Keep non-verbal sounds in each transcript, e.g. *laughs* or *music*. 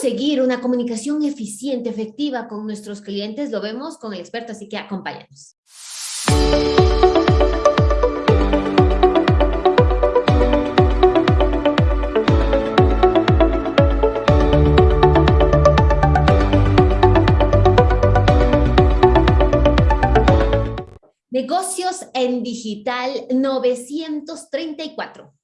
conseguir una comunicación eficiente, efectiva con nuestros clientes? Lo vemos con el experto, así que acompáñanos. Negocios en Digital 934.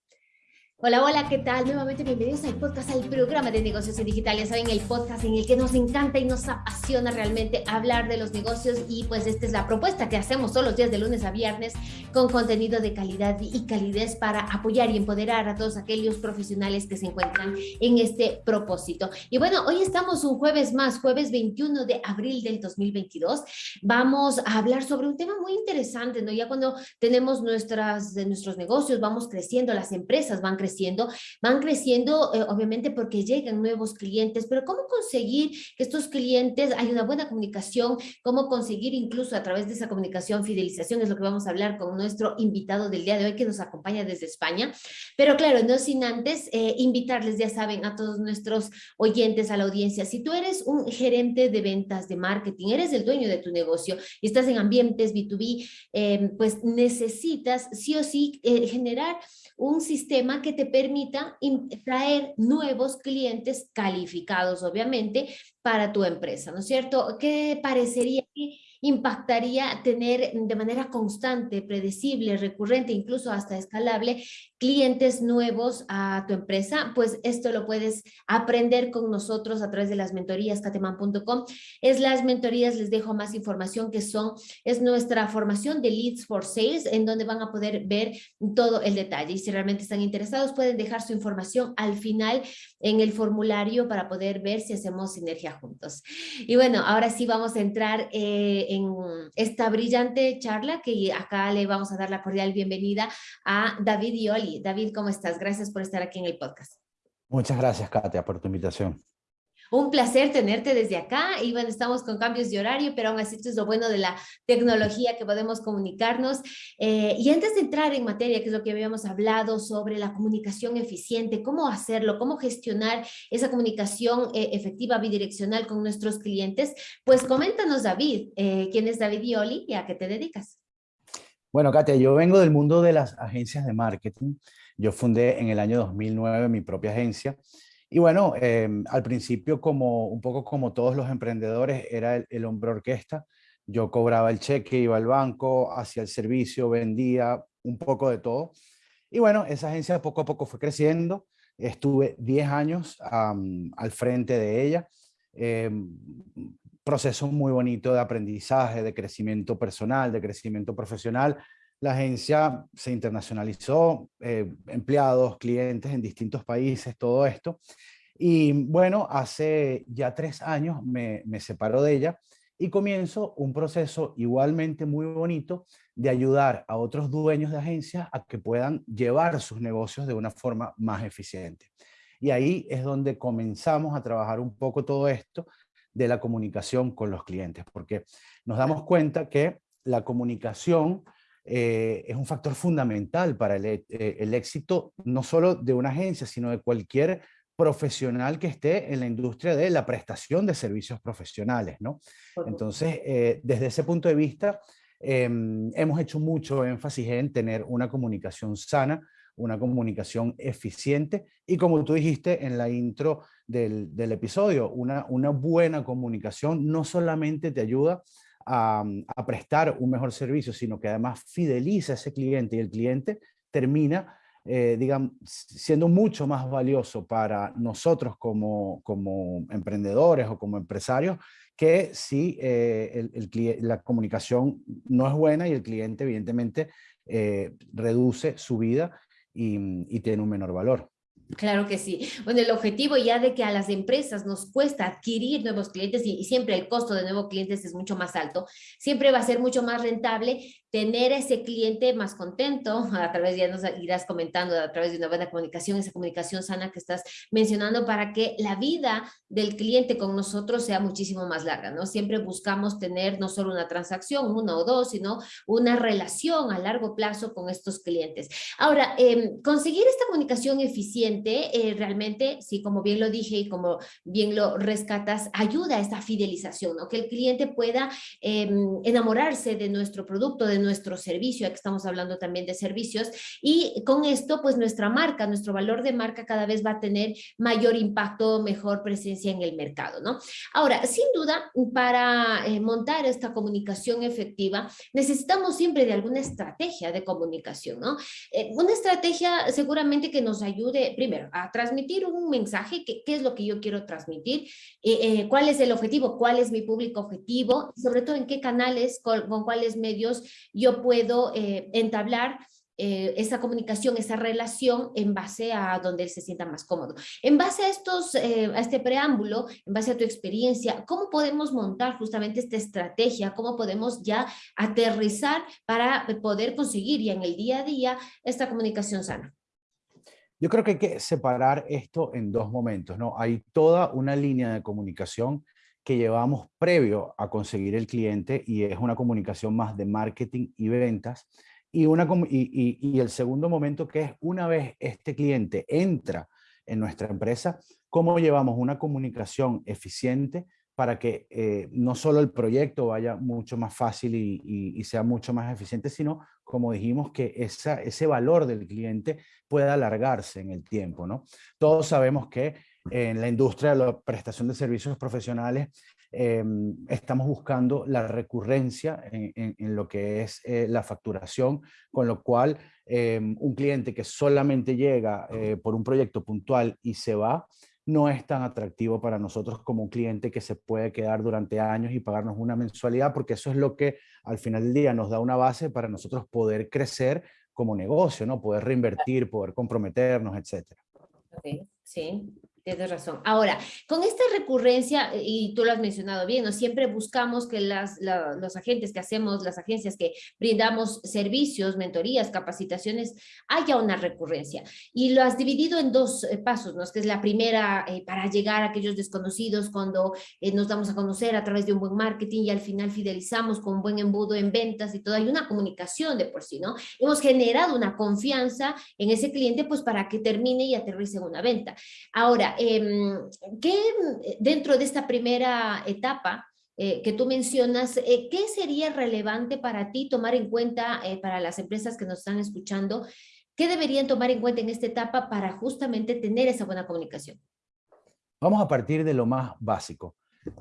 Hola, hola, ¿qué tal? Nuevamente bienvenidos al podcast, al programa de negocios en digital. Ya saben, el podcast en el que nos encanta y nos apasiona realmente hablar de los negocios y pues esta es la propuesta que hacemos todos los días de lunes a viernes con contenido de calidad y calidez para apoyar y empoderar a todos aquellos profesionales que se encuentran en este propósito. Y bueno, hoy estamos un jueves más, jueves 21 de abril del 2022. Vamos a hablar sobre un tema muy interesante, ¿no? Ya cuando tenemos nuestras, nuestros negocios, vamos creciendo, las empresas van creciendo creciendo, van creciendo eh, obviamente porque llegan nuevos clientes, pero ¿cómo conseguir que estos clientes hay una buena comunicación? ¿Cómo conseguir incluso a través de esa comunicación fidelización? Es lo que vamos a hablar con nuestro invitado del día de hoy que nos acompaña desde España. Pero claro, no sin antes eh, invitarles, ya saben, a todos nuestros oyentes, a la audiencia, si tú eres un gerente de ventas, de marketing, eres el dueño de tu negocio y estás en ambientes B2B, eh, pues necesitas sí o sí generar un sistema que te permita traer nuevos clientes calificados, obviamente, para tu empresa, ¿no es cierto? ¿Qué parecería que impactaría tener de manera constante, predecible, recurrente, incluso hasta escalable, clientes nuevos a tu empresa, pues esto lo puedes aprender con nosotros a través de las mentorías cateman.com. Es las mentorías, les dejo más información que son, es nuestra formación de Leads for Sales, en donde van a poder ver todo el detalle. Y si realmente están interesados, pueden dejar su información al final en el formulario para poder ver si hacemos sinergia juntos. Y bueno, ahora sí vamos a entrar eh, en esta brillante charla que acá le vamos a dar la cordial bienvenida a David Ioli David, ¿cómo estás? Gracias por estar aquí en el podcast. Muchas gracias, Katia, por tu invitación. Un placer tenerte desde acá y bueno, estamos con cambios de horario, pero aún así esto es lo bueno de la tecnología que podemos comunicarnos. Eh, y antes de entrar en materia, que es lo que habíamos hablado sobre la comunicación eficiente, cómo hacerlo, cómo gestionar esa comunicación eh, efectiva bidireccional con nuestros clientes, pues coméntanos David, eh, ¿quién es David Ioli y a qué te dedicas? Bueno, Katia, yo vengo del mundo de las agencias de marketing. Yo fundé en el año 2009 mi propia agencia. Y bueno, em, al principio, como un poco como todos los emprendedores, era el, hombre orquesta. Yo cobraba el cheque, iba al banco, hacía el servicio, vendía un poco de todo. Y bueno, esa agencia poco a poco fue creciendo. Estuve 10 años al frente de ella. Em, proceso muy bonito de aprendizaje, de crecimiento personal, de crecimiento profesional. La agencia se internacionalizó, eh, empleados, clientes en distintos países, todo esto. Y bueno, hace ya tres años me, me separo de ella y comienzo un proceso igualmente muy bonito de ayudar a otros dueños de agencias a que puedan llevar sus negocios de una forma más eficiente. Y ahí es donde comenzamos a trabajar un poco todo esto de la comunicación con los clientes, porque nos damos cuenta que la comunicación eh, es un factor fundamental para el, eh, el, éxito no solo de una agencia, sino de cualquier profesional que esté en la industria de la prestación de servicios profesionales. ¿no? Entonces, eh, desde ese punto de vista, em, hemos hecho mucho énfasis en tener una comunicación sana, una comunicación eficiente y como tú dijiste en la intro del, episodio, una, una buena comunicación no solamente te ayuda a, prestar un mejor servicio, sino que además fideliza a ese cliente y el cliente termina eh, siendo mucho más valioso para nosotros como, como emprendedores o como empresarios que si eh, la comunicación no es buena y el cliente evidentemente eh, reduce su vida y, tiene un menor valor. Claro que sí. Bueno, el objetivo ya de que a las empresas nos cuesta adquirir nuevos clientes y, siempre el costo de nuevos clientes es mucho más alto, siempre va a ser mucho más rentable tener ese cliente más contento, *laughs* a través, ya nos irás comentando, a través de una buena comunicación, esa comunicación sana que estás mencionando para que la vida del cliente con nosotros sea muchísimo más larga, ¿no? Siempre buscamos tener no solo una transacción, una o dos, sino una relación a largo plazo con estos clientes. Ahora, em, conseguir esta comunicación eficiente, eh, realmente, sí, como bien lo dije y como bien lo rescatas, ayuda a esta fidelización, ¿no? Que el cliente pueda em, enamorarse de nuestro producto, de nuestro servicio, aquí estamos hablando también de servicios, y con esto, pues nuestra marca, nuestro valor de marca cada vez va a tener mayor impacto, mejor presencia en el mercado, ¿no? Ahora, sin duda, para eh, montar esta comunicación efectiva, necesitamos siempre de alguna estrategia de comunicación, ¿no? Eh, una estrategia seguramente que nos ayude, primero, a transmitir un mensaje, qué es lo que yo quiero transmitir, eh, cuál es el objetivo, cuál es mi público objetivo, sobre todo en qué canales, con cuáles medios yo puedo entablar eh, esa comunicación, esa relación en base a donde él se sienta más cómodo. En base a, estos, eh, a este preámbulo, en base a tu experiencia, ¿cómo podemos montar justamente esta estrategia? ¿Cómo podemos ya aterrizar para poder conseguir ya en el día a día esta comunicación sana? Yo creo que hay que separar esto en dos momentos, ¿no? Hay toda una línea de comunicación que llevamos previo a conseguir el cliente y es una comunicación más de marketing y ventas y, una, y, el segundo momento que es una vez este cliente entra en nuestra empresa, cómo llevamos una comunicación eficiente para que eh, no solo el proyecto vaya mucho más fácil y, sea mucho más eficiente, sino, como dijimos, que esa, ese valor del cliente pueda alargarse en el tiempo. ¿no? Todos sabemos que en la industria de la prestación de servicios profesionales Em, estamos buscando la recurrencia en, lo que es eh, la facturación, con lo cual em, un cliente que solamente llega eh, por un proyecto puntual y se va, no es tan atractivo para nosotros como un cliente que se puede quedar durante años y pagarnos una mensualidad, porque eso es lo que al final del día nos da una base para nosotros poder crecer como negocio, ¿no? Poder reinvertir, poder comprometernos, etcétera. sí. Tienes razón. Ahora, con esta recurrencia, eh, y tú lo has mencionado bien, ¿no? siempre buscamos que las, los agentes que hacemos, las agencias que brindamos servicios, mentorías, capacitaciones, haya una recurrencia. Y lo has dividido en dos eh, pasos, ¿no? que es la primera eh, para llegar a aquellos desconocidos cuando nos damos a conocer a través de un buen marketing y al final fidelizamos con un buen embudo en ventas y todo. Hay una comunicación de por sí, ¿no? Hemos generado una confianza en ese cliente pues para que termine y aterrice en una venta. Ahora, eh, ¿qué dentro de esta primera etapa eh, que tú mencionas, eh, qué sería relevante para ti tomar en cuenta eh, para las empresas que nos están escuchando? ¿Qué deberían tomar en cuenta en esta etapa para justamente tener esa buena comunicación? Vamos a partir de lo más básico,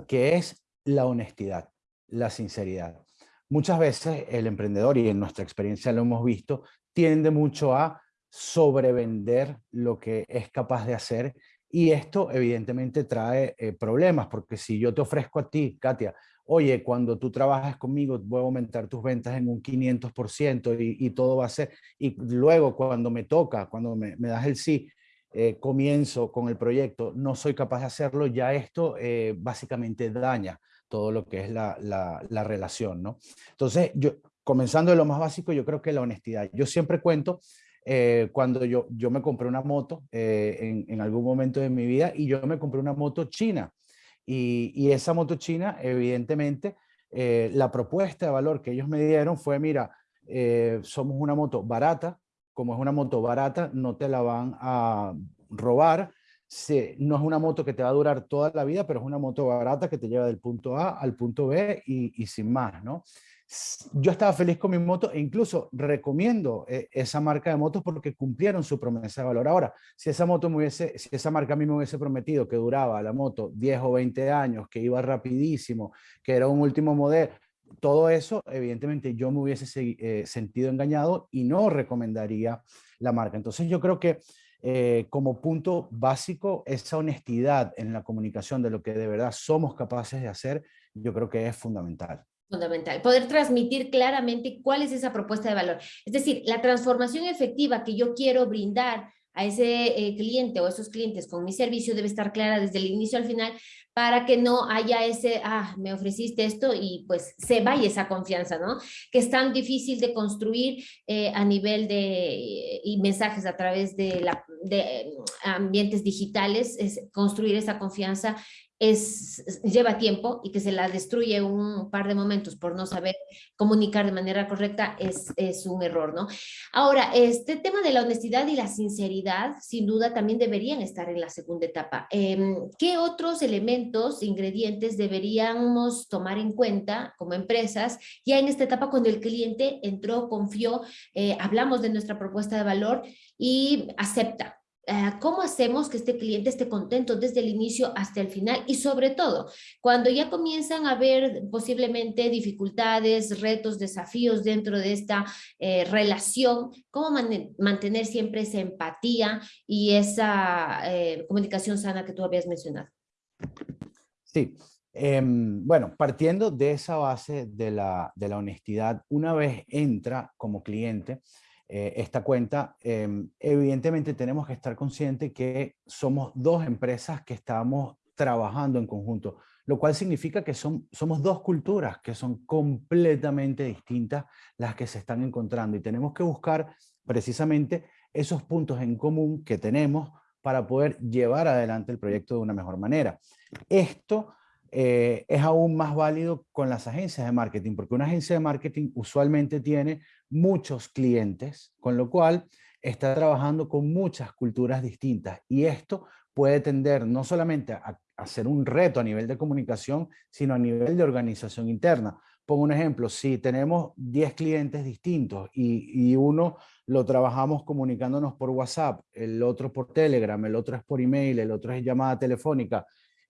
que es la honestidad, la sinceridad. Muchas veces el emprendedor, y en nuestra experiencia lo hemos visto, tiende mucho a sobrevender lo que es capaz de hacer y esto evidentemente trae eh, problemas, porque si yo te ofrezco a ti, Katia, oye, cuando tú trabajas conmigo voy a aumentar tus ventas en un 500% y, todo va a ser, y luego cuando me toca, cuando me, das el sí, eh, comienzo con el proyecto, no soy capaz de hacerlo, ya esto eh, básicamente daña todo lo que es la, la, la relación, ¿no? Entonces, yo, comenzando de lo más básico, yo creo que la honestidad. Yo siempre cuento eh, cuando yo, yo me compré una moto eh, en, en, algún momento de mi vida y yo me compré una moto china. Y, y esa moto china, evidentemente, eh, la propuesta de valor que ellos me dieron fue, mira, somos una moto barata, como es una moto barata, no te la van a robar, no es una moto que te va a durar toda la vida, pero es una moto barata que te lleva del punto A al punto B y, y sin más, ¿no? Yo estaba feliz con mi moto e incluso recomiendo eh, esa marca de motos porque cumplieron su promesa de valor. Ahora, si esa moto me hubiese, si esa marca a mí me hubiese prometido que duraba la moto 10 o 20 años, que iba rapidísimo, que era un último modelo, todo eso, evidentemente yo me hubiese eh, sentido engañado y no recomendaría la marca. Entonces yo creo que eh, como punto básico, esa honestidad en la comunicación de lo que de verdad somos capaces de hacer, yo creo que es fundamental. Fundamental, poder transmitir claramente cuál es esa propuesta de valor. Es decir, la transformación efectiva que yo quiero brindar a ese eh, cliente o esos clientes con mi servicio debe estar clara desde el inicio al final para que no haya ese, ah, me ofreciste esto y pues se vaya esa confianza, ¿no? Que es tan difícil de construir eh, a nivel de y mensajes a través de, la, de ambientes digitales, es construir esa confianza es, lleva tiempo y que se la destruye un par de momentos por no saber comunicar de manera correcta es, es un error, ¿no? Ahora, este tema de la honestidad y la sinceridad, sin duda, también deberían estar en la segunda etapa. Em, ¿Qué otros elementos, ingredientes deberíamos tomar en cuenta como empresas ya en esta etapa cuando el cliente entró, confió, eh, hablamos de nuestra propuesta de valor y acepta? Eh, cómo hacemos que este cliente esté contento desde el inicio hasta el final y sobre todo cuando ya comienzan a haber posiblemente dificultades, retos, desafíos dentro de esta eh, relación, cómo mantener siempre esa empatía y esa eh, comunicación sana que tú habías mencionado. Sí, em, bueno, partiendo de esa base de la, de la honestidad, una vez entra como cliente, eh, esta cuenta, em, evidentemente tenemos que estar conscientes que somos dos empresas que estamos trabajando en conjunto, lo cual significa que son, somos dos culturas que son completamente distintas las que se están encontrando y tenemos que buscar precisamente esos puntos en común que tenemos para poder llevar adelante el proyecto de una mejor manera. Esto eh, es aún más válido con las agencias de marketing, porque una agencia de marketing usualmente tiene muchos clientes, con lo cual está trabajando con muchas culturas distintas y esto puede tender no solamente a, a ser un reto a nivel de comunicación, sino a nivel de organización interna. Pongo un ejemplo, si tenemos 10 clientes distintos y, y, uno lo trabajamos comunicándonos por WhatsApp, el otro por Telegram, el otro es por email, el otro es llamada telefónica,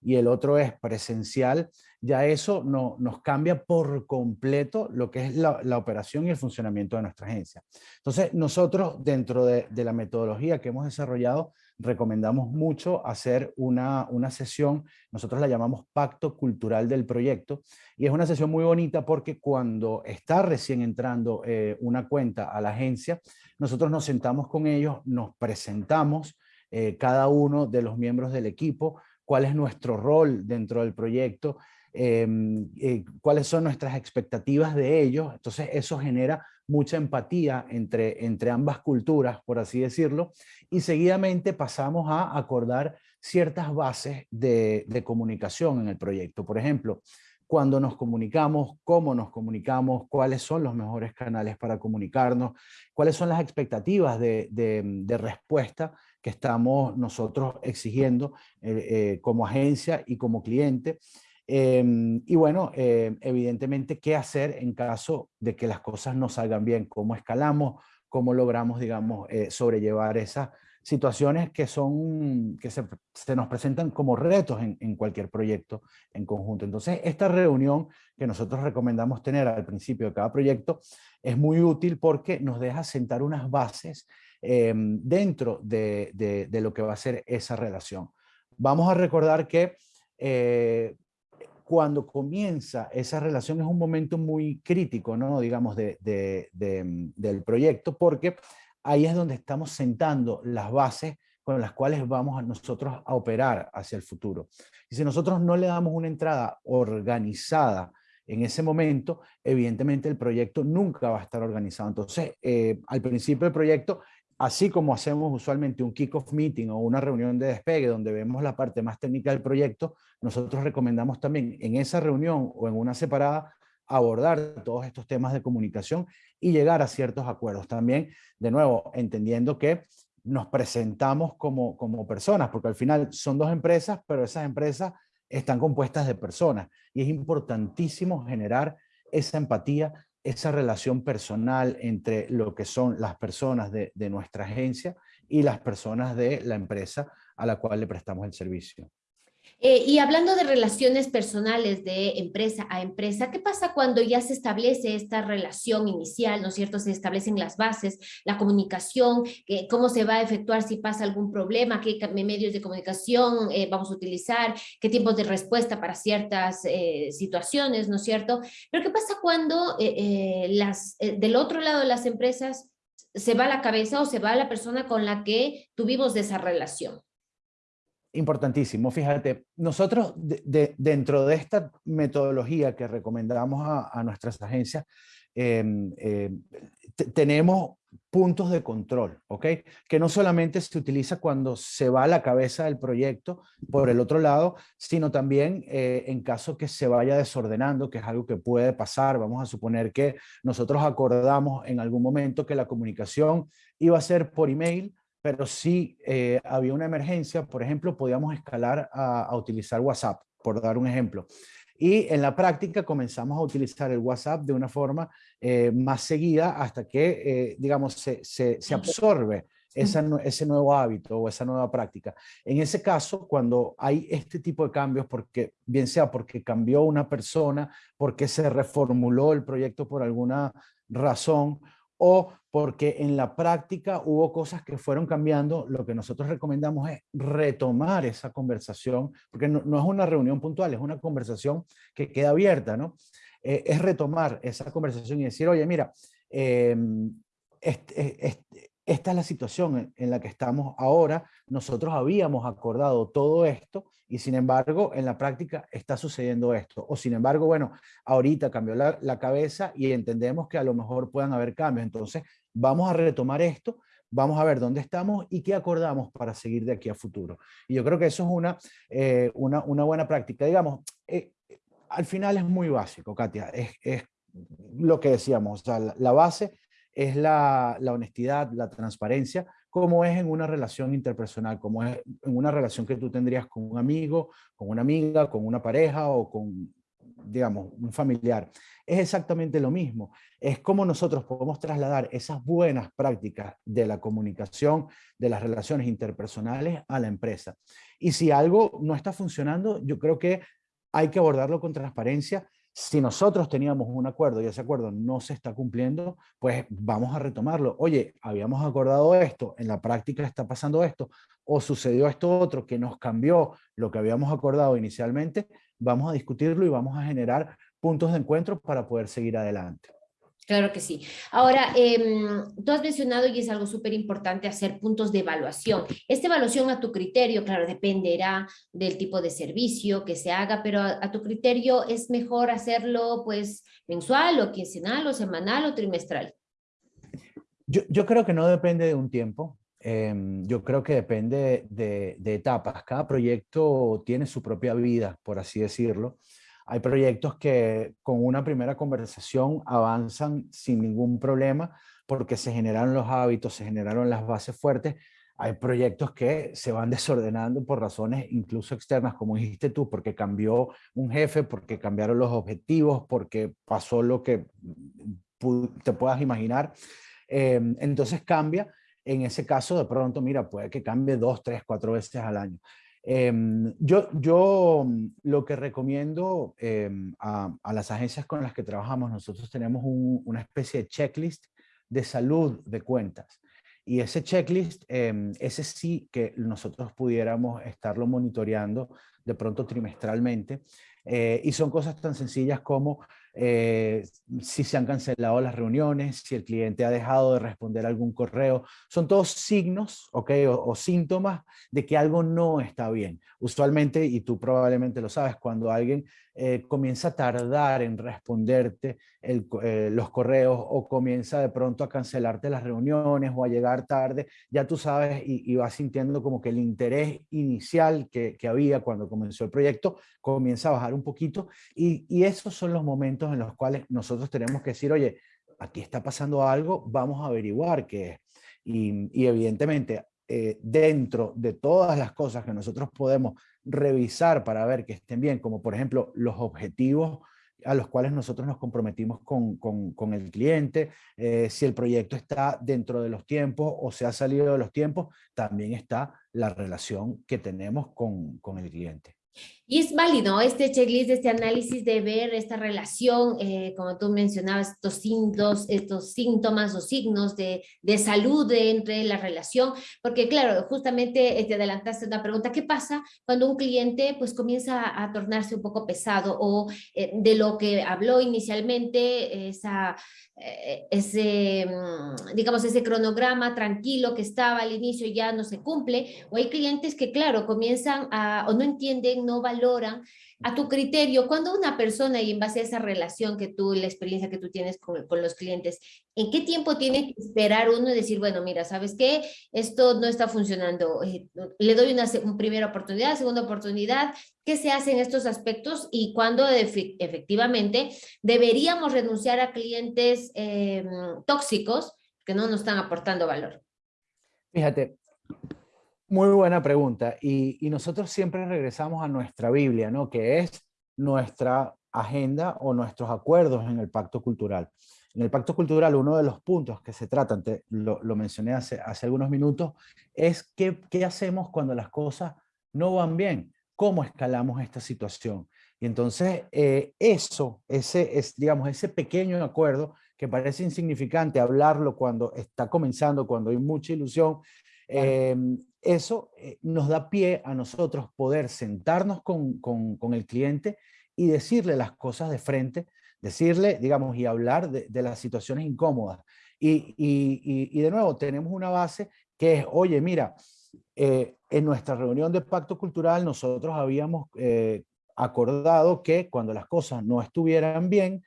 y el otro es presencial, ya eso no, nos cambia por completo lo que es la, operación y el funcionamiento de nuestra agencia. Entonces, nosotros dentro de, la metodología que hemos desarrollado, recomendamos mucho hacer una, una sesión, nosotros la llamamos Pacto Cultural del Proyecto, y es una sesión muy bonita porque cuando está recién entrando eh, una cuenta a la agencia, nosotros nos sentamos con ellos, nos presentamos, eh, cada uno de los miembros del equipo, cuál es nuestro rol dentro del proyecto, em, eh, cuáles son nuestras expectativas de ellos. Entonces eso genera mucha empatía entre, entre ambas culturas, por así decirlo, y seguidamente pasamos a acordar ciertas bases de, de comunicación en el proyecto. Por ejemplo, cuando nos comunicamos, cómo nos comunicamos, cuáles son los mejores canales para comunicarnos, cuáles son las expectativas de, de, de respuesta que estamos nosotros exigiendo eh, eh, como agencia y como cliente. Em, y bueno, eh, evidentemente, ¿qué hacer en caso de que las cosas no salgan bien? ¿Cómo escalamos? ¿Cómo logramos, digamos, sobrellevar esas situaciones que, son, que se, se nos presentan como retos en, en, cualquier proyecto en conjunto? Entonces, esta reunión que nosotros recomendamos tener al principio de cada proyecto es muy útil porque nos deja sentar unas bases Em, dentro de, lo que va a ser esa relación. Vamos a recordar que eh, cuando comienza esa relación es un momento muy crítico, ¿no? digamos, de, del proyecto, porque ahí es donde estamos sentando las bases con las cuales vamos a nosotros a operar hacia el futuro. Y si nosotros no le damos una entrada organizada en ese momento, evidentemente el proyecto nunca va a estar organizado. Entonces, eh, al principio del proyecto así como hacemos usualmente un kick-off meeting o una reunión de despegue donde vemos la parte más técnica del proyecto, nosotros recomendamos también en esa reunión o en una separada abordar todos estos temas de comunicación y llegar a ciertos acuerdos. También, de nuevo, entendiendo que nos presentamos como, como personas, porque al final son dos empresas, pero esas empresas están compuestas de personas y es importantísimo generar esa empatía esa relación personal entre lo que son las personas de, nuestra agencia y las personas de la empresa a la cual le prestamos el servicio. Eh, y hablando de relaciones personales de empresa a empresa, ¿qué pasa cuando ya se establece esta relación inicial, ¿no es cierto? Se establecen las bases, la comunicación, cómo se va a efectuar si pasa algún problema, qué medios de comunicación eh, vamos a utilizar, qué tiempos de respuesta para ciertas eh, situaciones, ¿no es cierto? Pero ¿qué pasa cuando las, del otro lado de las empresas se va la cabeza o se va la persona con la que tuvimos esa relación. Importantísimo. Fíjate, nosotros dentro de esta metodología que recomendamos a, nuestras agencias, em, em, tenemos puntos de control, ¿ok? Que no solamente se utiliza cuando se va a la cabeza del proyecto por el otro lado, sino también eh, en caso que se vaya desordenando, que es algo que puede pasar. Vamos a suponer que nosotros acordamos en algún momento que la comunicación iba a ser por email, pero si eh, había una emergencia, por ejemplo, podíamos escalar a, a utilizar WhatsApp, por dar un ejemplo. Y en la práctica comenzamos a utilizar el WhatsApp de una forma eh, más seguida hasta que, eh, digamos, se, se, se absorbe ese nuevo hábito o esa nueva práctica. En ese caso, cuando hay este tipo de cambios, porque bien sea porque cambió una persona, porque se reformuló el proyecto por alguna razón, o porque en la práctica hubo cosas que fueron cambiando, lo que nosotros recomendamos es retomar esa conversación, porque no, es una reunión puntual, es una conversación que queda abierta, ¿no? Eh, es retomar esa conversación y decir, oye, mira, em, este, esta es la situación en la que estamos ahora, nosotros habíamos acordado todo esto y sin embargo en la práctica está sucediendo esto. O sin embargo, bueno, ahorita cambió la, cabeza y entendemos que a lo mejor puedan haber cambios. Entonces vamos a retomar esto, vamos a ver dónde estamos y qué acordamos para seguir de aquí a futuro. Y yo creo que eso es una, eh, una, buena práctica. Digamos, eh, al final es muy básico, Katia, es, es lo que decíamos, o sea, la base es la, honestidad, la transparencia, como es en una relación interpersonal, como es en una relación que tú tendrías con un amigo, con una amiga, con una pareja o con, digamos, un familiar. Es exactamente lo mismo. Es como nosotros podemos trasladar esas buenas prácticas de la comunicación, de las relaciones interpersonales a la empresa. Y si algo no está funcionando, yo creo que hay que abordarlo con transparencia si nosotros teníamos un acuerdo y ese acuerdo no se está cumpliendo, pues vamos a retomarlo. Oye, habíamos acordado esto, en la práctica está pasando esto, o sucedió esto otro que nos cambió lo que habíamos acordado inicialmente, vamos a discutirlo y vamos a generar puntos de encuentro para poder seguir adelante. Claro que sí. Ahora, em, tú has mencionado y es algo súper importante hacer puntos de evaluación. Esta evaluación a tu criterio, claro, dependerá del tipo de servicio que se haga, pero a, tu criterio es mejor hacerlo pues mensual o quincenal o semanal o trimestral. Yo, yo creo que no depende de un tiempo. Em, yo creo que depende de, de etapas. Cada proyecto tiene su propia vida, por así decirlo. Hay proyectos que con una primera conversación avanzan sin ningún problema porque se generaron los hábitos, se generaron las bases fuertes. Hay proyectos que se van *laughs* desordenando por razones incluso externas, como dijiste tú, porque cambió un jefe, porque cambiaron los objetivos, porque pasó lo que te puedas imaginar. Em, entonces cambia. En ese caso, de pronto, mira, puede que cambie dos, tres, cuatro veces al año. Em, yo, yo mm, lo que recomiendo em, a, las agencias con las que trabajamos, nosotros tenemos una especie de checklist de salud de cuentas. Y ese checklist, em, ese sí que nosotros pudiéramos estarlo monitoreando de pronto trimestralmente. Eh, y son cosas tan sencillas como eh, si se han cancelado las reuniones, si el cliente ha dejado de responder algún correo. Son todos signos okay, o, síntomas de que algo no está bien. Usualmente, y tú probablemente lo sabes, cuando alguien eh, comienza a tardar en responderte eh, los correos o comienza de pronto a cancelarte las reuniones o a llegar tarde, ya tú sabes y, vas sintiendo como que el interés inicial que, que, había cuando comenzó el proyecto comienza a bajar un poquito y, y esos son los momentos en los cuales nosotros tenemos que decir, oye, aquí está pasando algo, vamos a averiguar qué es. Y, evidentemente, eh, dentro de todas las cosas que nosotros podemos revisar para ver que estén bien, como por ejemplo los objetivos a los cuales nosotros nos comprometimos con, con, el cliente, eh, si el proyecto está dentro de los tiempos o se ha salido de los tiempos, también está la relación que tenemos con, con el cliente. Y es válido este checklist, este análisis de ver esta relación, eh, como tú mencionabas, estos síntomas, estos síntomas o signos de, de salud entre la relación, porque claro, justamente te adelantaste una pregunta, ¿qué pasa cuando un cliente pues comienza a tornarse un poco pesado o eh, de lo que habló inicialmente, esa, eh, ese, mm, digamos, ese cronograma tranquilo que estaba al inicio ya no se cumple, o hay clientes que claro, comienzan a, o no entienden, no valoran a tu criterio, cuando una persona y en base a esa relación que tú, la experiencia que tú tienes con, los clientes, ¿en qué tiempo tiene que esperar uno y decir, bueno, mira, ¿sabes qué? Esto no está funcionando, eh, le doy una, una, primera oportunidad, segunda oportunidad, ¿qué se hace en estos aspectos? Y cuando efectivamente deberíamos renunciar a clientes eh, tóxicos que no nos están aportando valor. Fíjate, muy buena pregunta. Y, nosotros siempre regresamos a nuestra Biblia, ¿no? Que es nuestra agenda o nuestros acuerdos en el pacto cultural. En el pacto cultural, uno de los puntos que se tratan, lo, mencioné hace, hace algunos minutos, es qué, qué hacemos cuando las cosas no van bien, cómo escalamos esta situación. Y entonces eh, eso, ese, es, digamos, ese pequeño acuerdo que parece insignificante hablarlo cuando está comenzando, cuando hay mucha ilusión, Em, eso eh, nos da pie a nosotros poder sentarnos con, con, el cliente y decirle las cosas de frente, decirle, digamos, y hablar de, las situaciones incómodas. Y, y, y, de nuevo, tenemos una base que es, oye, mira, eh, en nuestra reunión de pacto cultural nosotros habíamos eh, acordado que cuando las cosas no estuvieran bien,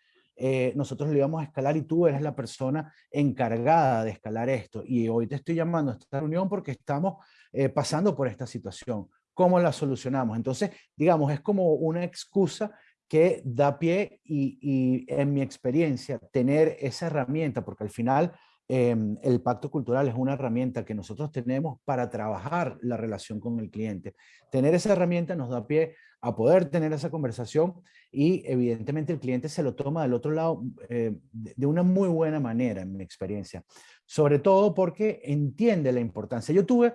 nosotros lo íbamos a escalar y tú eres la persona encargada de escalar esto. Y hoy te estoy llamando a esta reunión porque estamos eh, pasando por esta situación. ¿Cómo la solucionamos? Entonces, digamos, es como una excusa que da pie y, en mi experiencia, tener esa herramienta, porque al final Em, el pacto cultural es una herramienta que nosotros tenemos para trabajar la relación con el cliente. Tener esa herramienta nos da pie a poder tener esa conversación y evidentemente el cliente se lo toma del otro lado eh, de una muy buena manera en mi experiencia. Sobre todo porque entiende la importancia. Yo tuve,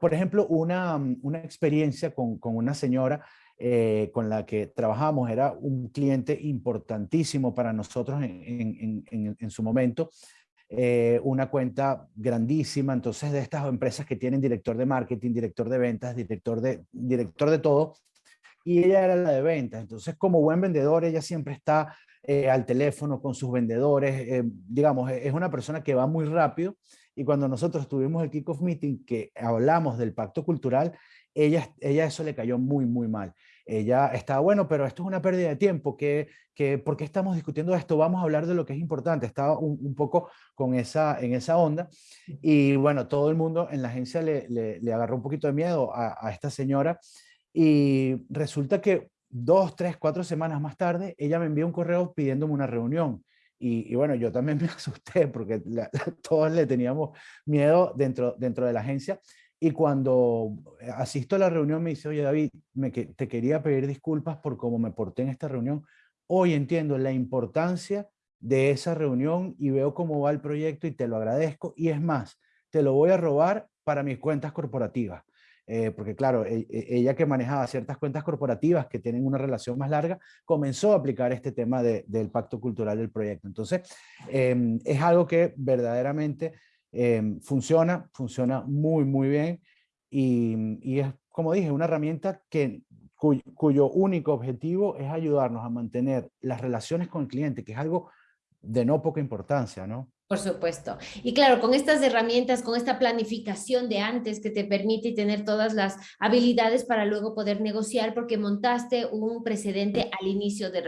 por ejemplo, una, una experiencia con, con una señora eh, con la que trabajamos, era un cliente importantísimo para nosotros en, en, en, en su momento. Eh, una cuenta grandísima, entonces de estas empresas que tienen director de marketing, director de ventas, director de, director de todo, y ella era la de ventas, entonces como buen vendedor ella siempre está eh, al teléfono con sus vendedores, eh, digamos, es una persona que va muy rápido, y cuando nosotros tuvimos el kickoff meeting que hablamos del pacto cultural, ella, ella eso le cayó muy, muy mal ella estaba, bueno, pero esto es una pérdida de tiempo, que, que, ¿por qué estamos discutiendo esto? Vamos a hablar de lo que es importante. Estaba un, poco con esa, en esa onda y bueno, todo el mundo en la agencia le, le, agarró un poquito de miedo a, esta señora y resulta que dos, tres, cuatro semanas más tarde, ella me envió un correo pidiéndome una reunión. Y, bueno, yo también *laughs* me asusté porque *laughs* todos le teníamos miedo dentro, dentro de la agencia. Y cuando asisto a la reunión me dice, oye David, me, te quería pedir disculpas por cómo me porté en esta reunión. Hoy entiendo la importancia de esa reunión y veo cómo va el proyecto y te lo agradezco. Y es más, te lo voy a robar para mis cuentas corporativas. Eh, porque claro, e, e, ella que manejaba ciertas cuentas corporativas que tienen una relación más larga, comenzó a aplicar este tema del pacto cultural del proyecto. Entonces, em, es algo que verdaderamente Em, funciona, funciona muy, muy bien y, es, como dije, una herramienta que, cuyo único objetivo es ayudarnos a mantener las relaciones con el cliente, que es algo de no poca importancia, ¿no? Por supuesto. Y claro, con estas herramientas, con esta planificación de antes que te permite tener todas las habilidades para luego poder negociar porque montaste un precedente al inicio de,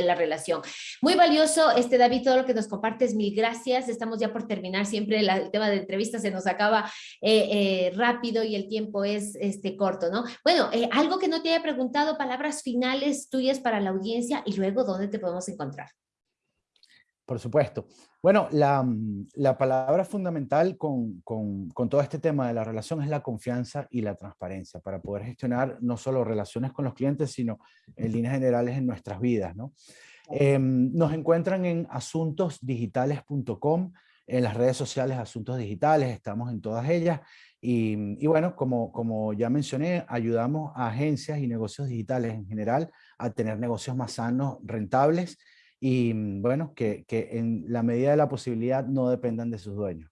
la relación. Muy valioso, este David, todo lo que nos compartes, mil gracias. Estamos ya por terminar, siempre el tema de entrevistas se nos acaba eh, eh, rápido y el tiempo es este, corto, ¿no? Bueno, eh, algo que no te haya preguntado, palabras finales tuyas para la audiencia y luego dónde te podemos encontrar. Por supuesto. Bueno, la, mm, la palabra fundamental con, con, con, todo este tema de la relación es la confianza y la transparencia para poder gestionar no solo relaciones con los clientes, sino en líneas generales en nuestras vidas. ¿no? Em, nos encuentran en asuntosdigitales.com, en las redes sociales Asuntos Digitales, estamos en todas ellas. Y, bueno, como, como ya mencioné, ayudamos a agencias y negocios digitales en general a tener negocios más sanos, rentables y bueno, que, que en la medida de la posibilidad no dependan de sus dueños.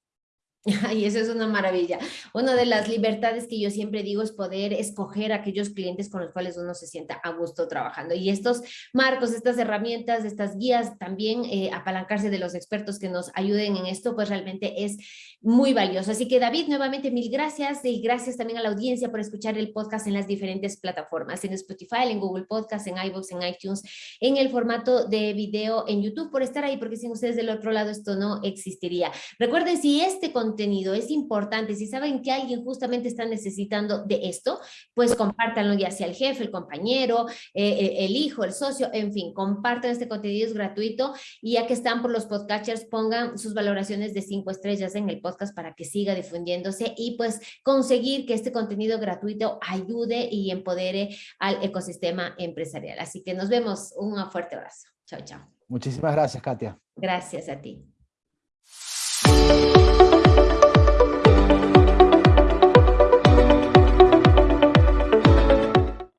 *laughs* Y eso es una maravilla. Una de las libertades que yo siempre digo es poder escoger aquellos clientes con los cuales uno se sienta a gusto trabajando. Y estos marcos, estas herramientas, estas guías, también eh, apalancarse de los expertos que nos ayuden en esto, pues realmente es muy valioso. Así que David, nuevamente mil gracias y gracias también a la audiencia por escuchar el podcast en las diferentes plataformas, en Spotify, en Google Podcast, en iVoox, en iTunes, en el formato de video en YouTube, por estar ahí, porque sin ustedes del otro lado esto no existiría. Recuerden, si este contenido contenido es importante, si saben que alguien justamente está necesitando de esto, pues compártanlo ya sea el jefe, el compañero, eh, eh, el hijo, el socio, en fin, compartan este contenido, es gratuito y ya que están por los podcatchers, pongan sus valoraciones de cinco estrellas en el podcast para que siga difundiéndose y pues conseguir que este contenido gratuito ayude y empodere al ecosistema empresarial. Así que nos vemos, un fuerte abrazo. Chao, chao. Muchísimas gracias, Katia. Gracias a ti.